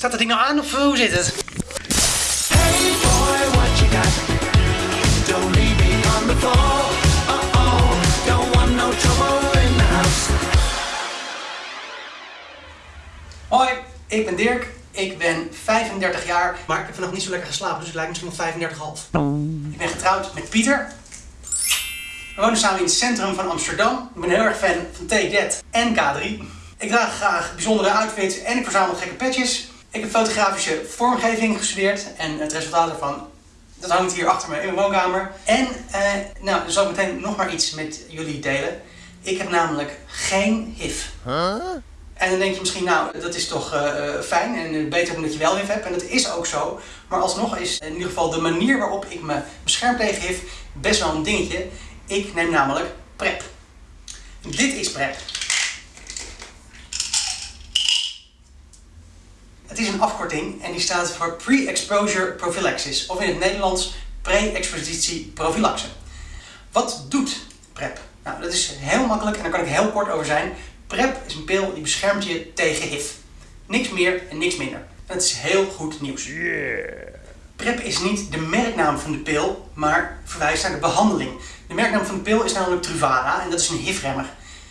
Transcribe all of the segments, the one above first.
Staat dat ding nou aan of hoe zit het? Boy? Don't leave me on the trouble in. Hoi, ik ben Dirk. Ik ben 35 jaar, maar ik heb vannacht niet zo lekker geslapen, dus ik lijk misschien wel 35,5. Ik ben getrouwd met Pieter. We wonen samen in het centrum van Amsterdam. Ik ben heel erg fan van Take That en K3. Ik draag graag bijzondere outfits en ik verzamel gekke petjes. Ik heb fotografische vormgeving gestudeerd en het resultaat daarvan dat hangt hier achter me in mijn woonkamer. En eh, nou, dan zal ik meteen nog maar iets met jullie delen. Ik heb namelijk geen HIV. En dan denk je misschien, nou, dat is toch eh, eh, fijn en eh, beter dan dat je wel HIV hebt. En dat is ook zo. Maar alsnog is in ieder geval de manier waarop ik me bescherm tegen HIV best wel een dingetje. Ik neem namelijk PrEP. Dit is PrEP. Is een afkorting en die staat voor Pre-Exposure Prophylaxis. Of in het Nederlands Pre-Expositie Prophylaxe. Wat doet PrEP? Nou, dat is heel makkelijk en daar kan ik heel kort over zijn. PrEP is een pil die beschermt je tegen HIV. Niks meer en niks minder. En dat is heel goed nieuws. PrEP is niet de merknaam van de pil, maar verwijst naar de behandeling. De merknaam van de pil is namelijk Truvada en dat is een HIV-remmer.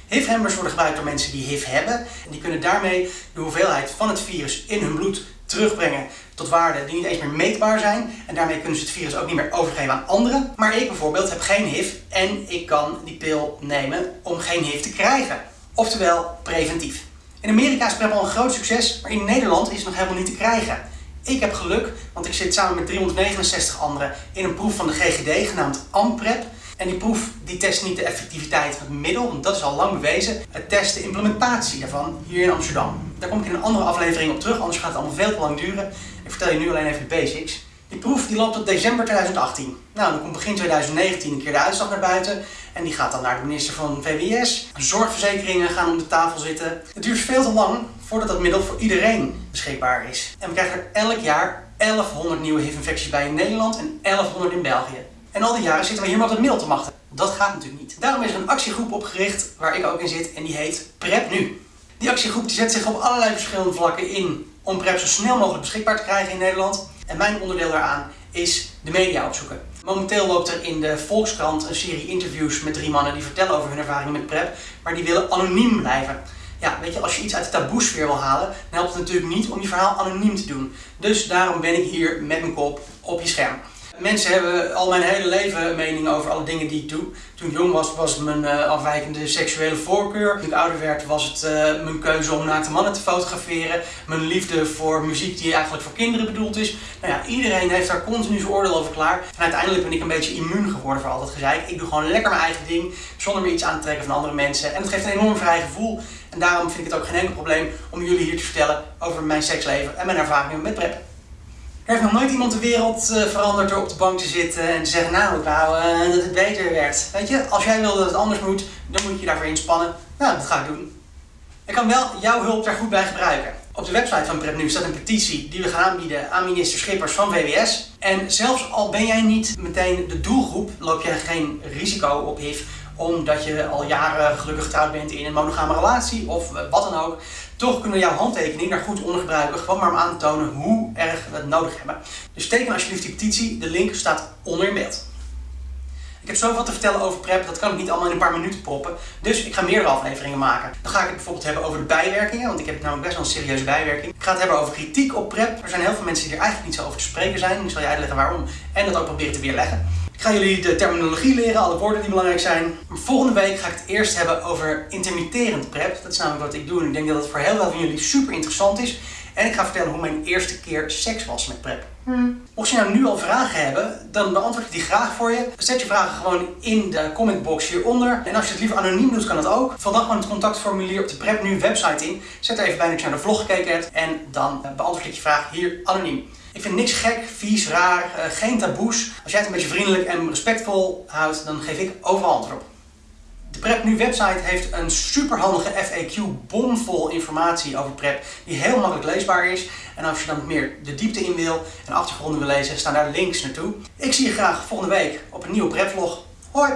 HIV-remmers worden gebruikt door mensen die HIV hebben en die kunnen daarmee de hoeveelheid van het virus in hun bloed terugbrengen tot waarden die niet eens meer meetbaar zijn. En daarmee kunnen ze het virus ook niet meer overgeven aan anderen. Maar ik bijvoorbeeld heb geen HIV en ik kan die pil nemen om geen HIV te krijgen. Oftewel preventief. In Amerika is PrEP al een groot succes, maar in Nederland is het nog helemaal niet te krijgen. Ik heb geluk, want ik zit samen met 369 anderen in een proef van de GGD genaamd AMPREP. En die proef die test niet de effectiviteit van het middel, want dat is al lang bewezen. Het test de implementatie daarvan hier in Amsterdam. Daar kom ik in een andere aflevering op terug, anders gaat het allemaal veel te lang duren. Ik vertel je nu alleen even de basics. Die proef die loopt tot december 2018. Nou, dan komt begin 2019 een keer de uitslag naar buiten. En die gaat dan naar de minister van VWS. Zorgverzekeringen gaan om de tafel zitten. Het duurt veel te lang voordat dat middel voor iedereen beschikbaar is. En we krijgen er elk jaar 1100 nieuwe HIV-infecties bij in Nederland en 1100 in België. En al die jaren zitten we hier op het middel te wachten. Dat gaat natuurlijk niet. Daarom is er een actiegroep opgericht waar ik ook in zit en die heet PrEP Nu. Die actiegroep die zet zich op allerlei verschillende vlakken in om PrEP zo snel mogelijk beschikbaar te krijgen in Nederland. En mijn onderdeel daaraan is de media opzoeken. Momenteel loopt er in de Volkskrant een serie interviews met drie mannen die vertellen over hun ervaringen met PrEP, maar die willen anoniem blijven. Ja, weet je, als je iets uit de taboesfeer wil halen, dan helpt het natuurlijk niet om je verhaal anoniem te doen. Dus daarom ben ik hier met mijn kop op je scherm. Mensen hebben al mijn hele leven een mening over alle dingen die ik doe. Toen ik jong was, was mijn uh, afwijkende seksuele voorkeur. Toen ik ouder werd, was het uh, mijn keuze om naakte mannen te fotograferen. Mijn liefde voor muziek die eigenlijk voor kinderen bedoeld is. Nou ja, iedereen heeft daar continu zijn oordeel over klaar. En uiteindelijk ben ik een beetje immuun geworden voor al dat gezeik. Ik doe gewoon lekker mijn eigen ding, zonder me iets aan te trekken van andere mensen. En het geeft een enorm vrij gevoel. En daarom vind ik het ook geen enkel probleem om jullie hier te vertellen over mijn seksleven en mijn ervaringen met PrEP. Er heeft nog nooit iemand de wereld uh, veranderd door op de bank te zitten en te zeggen, nou ik wou uh, dat het beter werd. Weet je, als jij wil dat het anders moet, dan moet je daarvoor inspannen. Nou, dat ga ik doen. Ik kan wel jouw hulp daar goed bij gebruiken. Op de website van PrEPNU staat een petitie die we gaan aanbieden aan minister Schippers van VWS. En zelfs al ben jij niet meteen de doelgroep, loop je geen risico op HIV omdat je al jaren gelukkig getrouwd bent in een monogame relatie of wat dan ook. Toch kunnen we jouw handtekening daar goed onder gebruiken, gewoon maar om aan te tonen hoe erg we het nodig hebben. Dus teken alsjeblieft die petitie, de link staat onder in beeld. Ik heb zoveel te vertellen over PrEP, dat kan ik niet allemaal in een paar minuten proppen. Dus ik ga meerdere afleveringen maken. Dan ga ik het bijvoorbeeld hebben over de bijwerkingen, want ik heb namelijk best wel een serieuze bijwerking. Ik ga het hebben over kritiek op PrEP. Er zijn heel veel mensen die er eigenlijk niet zo over te spreken zijn. Ik zal je uitleggen waarom en dat ook proberen te weerleggen. Ik ga jullie de terminologie leren, alle woorden die belangrijk zijn. Volgende week ga ik het eerst hebben over intermitterend PrEP. Dat is namelijk wat ik doe en ik denk dat het voor heel veel van jullie super interessant is. En ik ga vertellen hoe mijn eerste keer seks was met PrEP. Hmm. Mocht je nou nu al vragen hebben, dan beantwoord ik die graag voor je. Zet je vragen gewoon in de commentbox hieronder. En als je het liever anoniem doet, kan dat ook. Vul dan gewoon het contactformulier op de PrEP Nu website in. Zet er even bij dat je naar de vlog gekeken hebt. En dan beantwoord ik je vraag hier anoniem. Ik vind niks gek, vies, raar, uh, geen taboes. Als jij het een beetje vriendelijk en respectvol houdt, dan geef ik overal antwoord op. De PrEP Nu website heeft een superhandige FAQ bomvol informatie over PrEP die heel makkelijk leesbaar is. En als je dan meer de diepte in wil en achtergronden wil lezen, staan daar links naartoe. Ik zie je graag volgende week op een nieuwe PrEP vlog. Hoi!